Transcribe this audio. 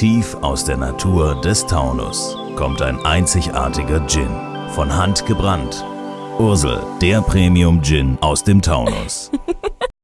Tief aus der Natur des Taunus kommt ein einzigartiger Gin. Von Hand gebrannt. Ursel, der Premium Gin aus dem Taunus.